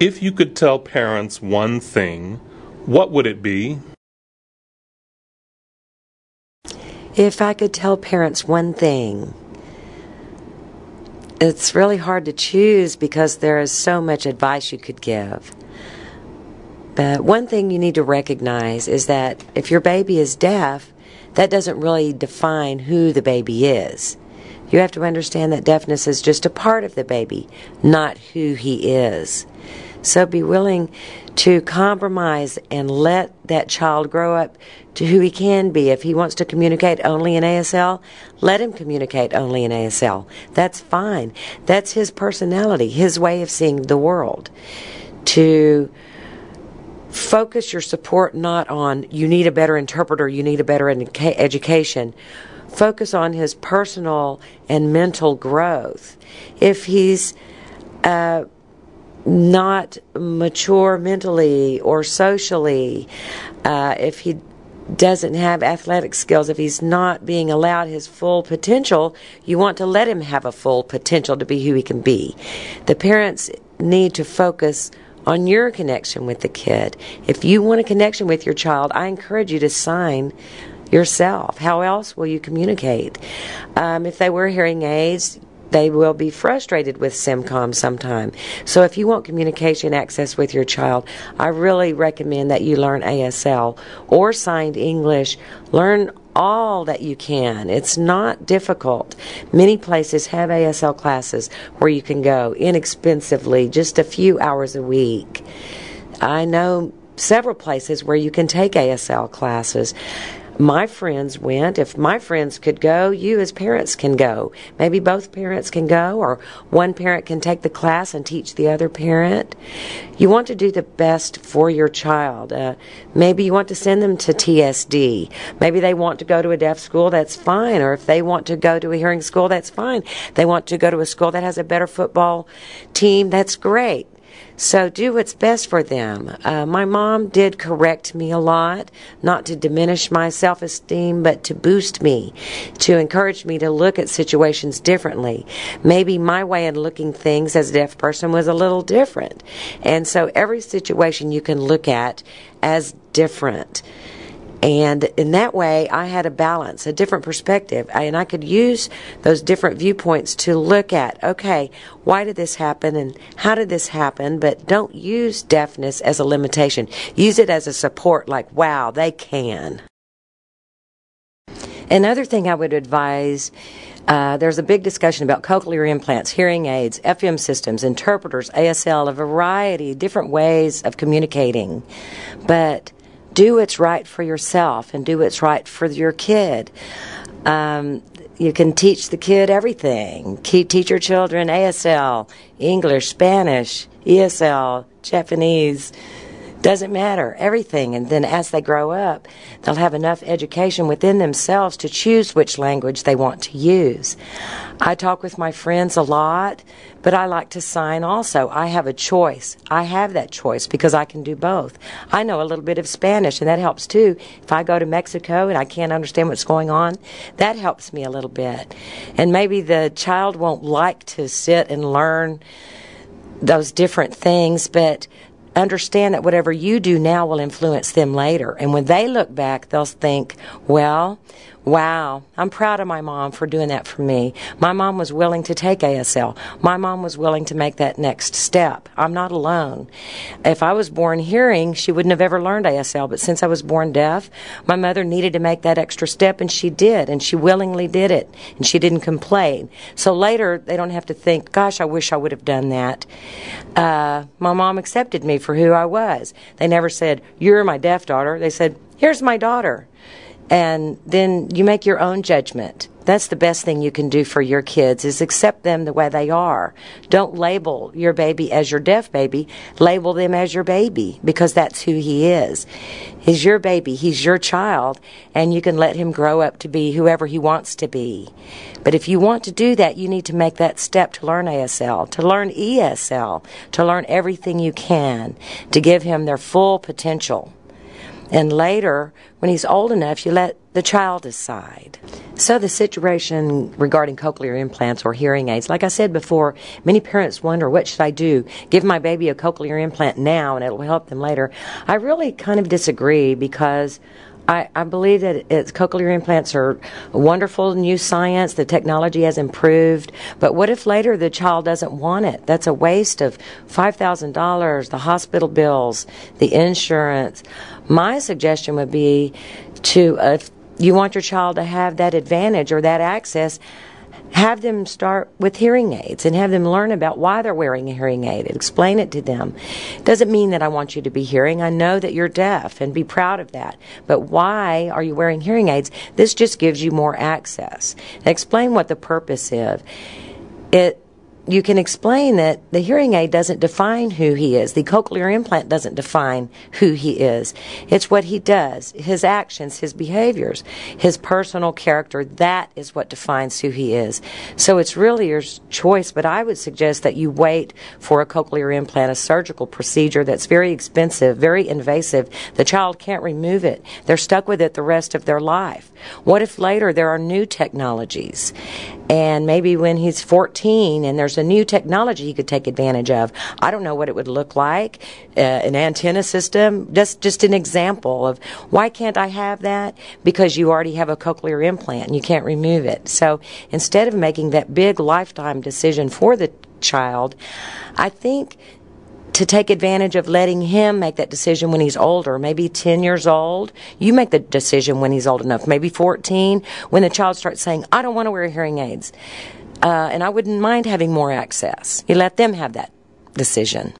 If you could tell parents one thing, what would it be? If I could tell parents one thing, it's really hard to choose because there is so much advice you could give. But one thing you need to recognize is that if your baby is deaf, that doesn't really define who the baby is. You have to understand that deafness is just a part of the baby, not who he is. So be willing to compromise and let that child grow up to who he can be. If he wants to communicate only in ASL, let him communicate only in ASL. That's fine. That's his personality, his way of seeing the world. To focus your support not on you need a better interpreter, you need a better educa- education. Focus on his personal and mental growth. If he's uh, not mature mentally or socially, uh, if he doesn't have athletic skills, if he's not being allowed his full potential, you want to let him have a full potential to be who he can be. The parents need to focus on your connection with the kid. If you want a connection with your child, I encourage you to sign yourself. How else will you communicate? Um, if they wear hearing aids, they will be frustrated with SimCom sometime. So if you want communication access with your child, I really recommend that you learn ASL or signed English. Learn all that you can. It's not difficult. Many places have ASL classes where you can go inexpensively, just a few hours a week. I know several places where you can take ASL classes my friends went. If my friends could go, you as parents can go. Maybe both parents can go, or one parent can take the class and teach the other parent. You want to do the best for your child. Uh, maybe you want to send them to TSD. Maybe they want to go to a deaf school, that's fine. Or if they want to go to a hearing school, that's fine. They want to go to a school that has a better football team, that's great. So do what's best for them. Uh, my mom did correct me a lot, not to diminish my self esteem, but to boost me, to encourage me to look at situations differently. Maybe my way of looking things as a deaf person was a little different. And so every situation you can look at as different. And in that way, I had a balance, a different perspective, and I could use those different viewpoints to look at, okay, why did this happen and how did this happen? But don't use deafness as a limitation. Use it as a support, like, wow, they can. Another thing I would advise uh, there's a big discussion about cochlear implants, hearing aids, FM systems, interpreters, ASL, a variety, different ways of communicating. But do what's right for yourself and do what's right for your kid. Um, you can teach the kid everything. Teach your children ASL, English, Spanish, ESL, Japanese, doesn't matter, everything. And then as they grow up, they'll have enough education within themselves to choose which language they want to use. I talk with my friends a lot, but I like to sign also. I have a choice. I have that choice because I can do both. I know a little bit of Spanish, and that helps too. If I go to Mexico and I can't understand what's going on, that helps me a little bit. And maybe the child won't like to sit and learn those different things, but understand that whatever you do now will influence them later. And when they look back, they'll think, well, wow, I'm proud of my mom for doing that for me. My mom was willing to take ASL. My mom was willing to make that next step. I'm not alone. If I was born hearing, she wouldn't have ever learned ASL. But since I was born deaf, my mother needed to make that extra step, and she did, and she willingly did it, and she didn't complain. So later, they don't have to think, gosh, I wish I would have done that. Uh, my mom accepted me for who I was. They never said, You're my deaf daughter. They said, Here's my daughter and then you make your own judgment. That's the best thing you can do for your kids is accept them the way they are. Don't label your baby as your deaf baby. Label them as your baby because that's who he is. He's your baby. He's your child and you can let him grow up to be whoever he wants to be. But if you want to do that, you need to make that step to learn ASL, to learn ESL, to learn everything you can to give him their full potential. And later, when he's old enough, you let the child decide. So, the situation regarding cochlear implants or hearing aids, like I said before, many parents wonder what should I do? Give my baby a cochlear implant now and it'll help them later. I really kind of disagree because I, I believe that it's, cochlear implants are wonderful new science. The technology has improved. But what if later the child doesn't want it? That's a waste of $5,000, the hospital bills, the insurance. My suggestion would be to, uh, if you want your child to have that advantage or that access, have them start with hearing aids and have them learn about why they're wearing a hearing aid and explain it to them. Doesn't mean that I want you to be hearing. I know that you're deaf and be proud of that. But why are you wearing hearing aids? This just gives you more access. Explain what the purpose is. It you can explain that the hearing aid doesn't define who he is. The cochlear implant doesn't define who he is. It's what he does, his actions, his behaviors, his personal character. That is what defines who he is. So it's really your choice, but I would suggest that you wait for a cochlear implant, a surgical procedure that's very expensive, very invasive. The child can't remove it. They're stuck with it the rest of their life. What if later there are new technologies? And maybe when he's 14 and there's a new technology he could take advantage of. I don't know what it would look like, uh, an antenna system. Just just an example of why can't I have that? Because you already have a cochlear implant and you can't remove it. So instead of making that big lifetime decision for the child, I think to take advantage of letting him make that decision when he's older, maybe 10 years old. You make the decision when he's old enough, maybe 14, when the child starts saying, I don't want to wear hearing aids. Uh, and I wouldn't mind having more access. You let them have that decision.